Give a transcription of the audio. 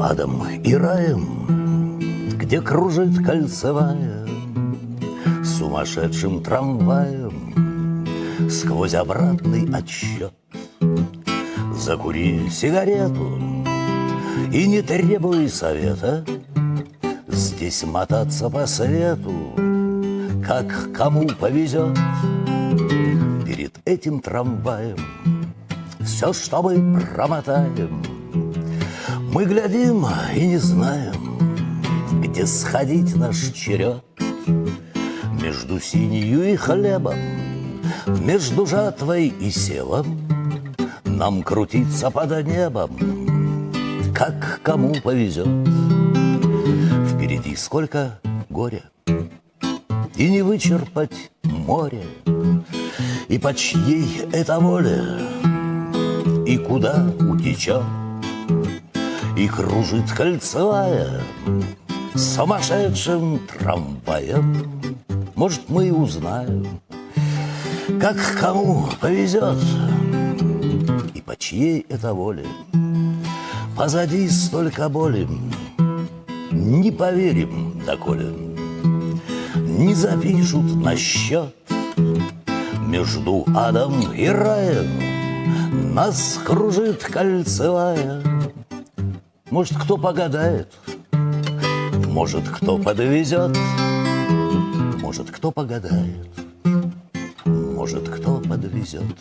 адом и раем, Где кружит кольцевая Сумасшедшим трамваем Сквозь обратный отсчет. Закури сигарету И не требуй совета Здесь мотаться по свету Как кому повезет. Перед этим трамваем Все, что мы промотаем Мы глядим и не знаем Где сходить наш черед. Между синью и хлебом Между жатвой и севом Нам крутиться под небом Как кому повезет. Впереди сколько горя И не вычерпать море. И по чьей это воле И куда утечет И кружит кольцевая Сумасшедшим трамваем. Может, мы и узнаем, как кому повезет И по чьей это воле. Позади столько боли Не поверим, доколе Не запишут на счет Между адом и раем. Нас кружит кольцевая Может, кто погадает? Может, кто подвезет? Может, кто погадает, может, кто подвезет.